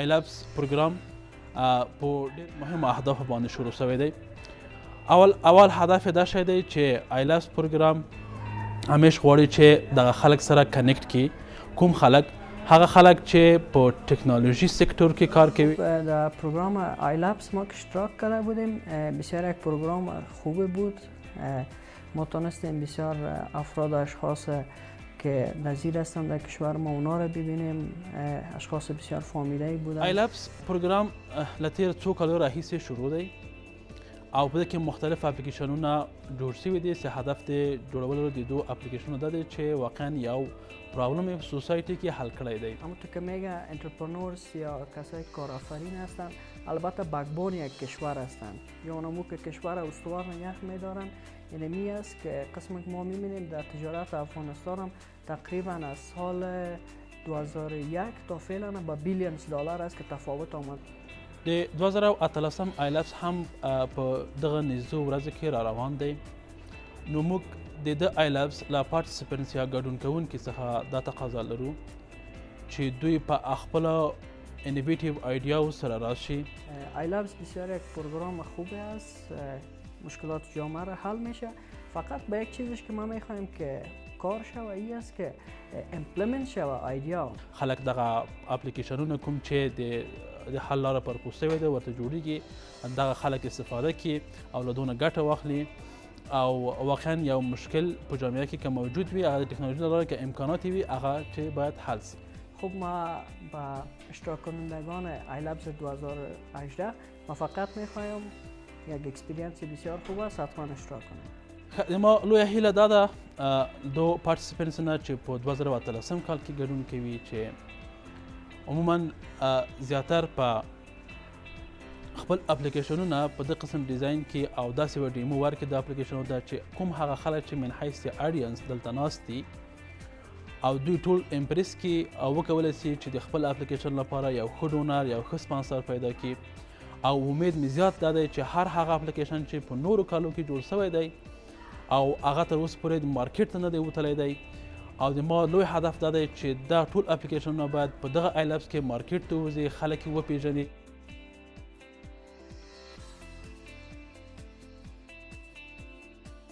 ایلپس پروګرام په ډېر مهمو اهدافو باندې شروع شوی دی اول اول هدف دا شی دی چې ایلپس پروګرام همیش غواړي چې دغه خلک سره کنیکټ کی کوم خلک هغه خلک چې په ټکنولوژی سکتور کې کار کوي در پروگرام آیلپس ما اشتراک کرده بودیم بسیار یک پروگرام خوب بود ما تونستیم بسیار افراد اشخاص که نظیر هستند در کشور ما اونا را ببینیم اشخاص بسیار فامیده ای بودن ایلپس پروگرام لطیر څو کالو راهیسې شروع دی او په کې مختلف اپلیکیشنونه جوړ شوي دي چې هدف د جوړولو د دوه اپلیکیشنو دا دی چې واقعا یو پرابلم یې سوسایټي کې حل کړی دی اما تو که میگه انترپرنورز یا کسای کارآفرین هستند البته بگبون یک کشور هستند یانمو که کشور استوار و یخ میدارن یعنی می است که قسم که ما میبینیم در تجارت افغانستان هم تقریبا از سال 2001 تا فعلا به بیلیونز دلار است که تفاوت آمد د 2013 ایلپس هم په دغه نږدې ورځو کې را روان دی نو موږ د د ایلپس لا پارټیسپنټس یا ګډون کوونکي څخه دا تقاضا لرو چې دوی په خپل انویتیو ایدیاو سره راشی آی لابس بسیار یک پروگرام خوبه است مشکلات جامعه را حل میشه فقط به یک چیزش که ما میخوایم که کار شوه ای است که امپلمنت شوه آیدیا خلک دغه اپلیکیشنونه کوم چې د د حل لاره پر پوسته وي ده ورته جوړیږي دغه خلک استفاده کی او له دونه ګټه واخلي او واقعا یو مشکل په جامعه کې که موجود وي هغه د ټکنالوژي لاره که امکانات وي هغه چې باید حل سي خب ما با اشتراک کنندگان ایلبز 2018 ما فقط میخوایم یک اکسپیرینس بسیار خوب است حتما اشتراک کنیم ما لوی هیله دا ده دو پارتیسیپنټس نه چې په 2013 کال کې ګډون کوي چې عموما زیاتر په خپل اپلیکیشنونه په دې قسم ډیزاین کې او داسې وډیمو ورکې د اپلیکیشنو دا چې کوم هغه خلک چې من حیث اډینس دلته ناست دي او دوی ټول امپریس کې او وکولی سي چې د خپل اپلیکیشن لپاره یو ښه ډونر یو ښه سپانسر پیدا کړي او امید مې زیات دا دی چې هر هغه اپلیکیشن چې په نورو کالو کې جوړ شوی دی او هغه تر اوسه پورې د مارکیټ ته نه دی وتلی دی او د ما لوی هدف دا دی چې دا ټول اپلیکیشنونه باید په دغه ایلپس کې مارکیټ ته وځي خلک یې وپیژني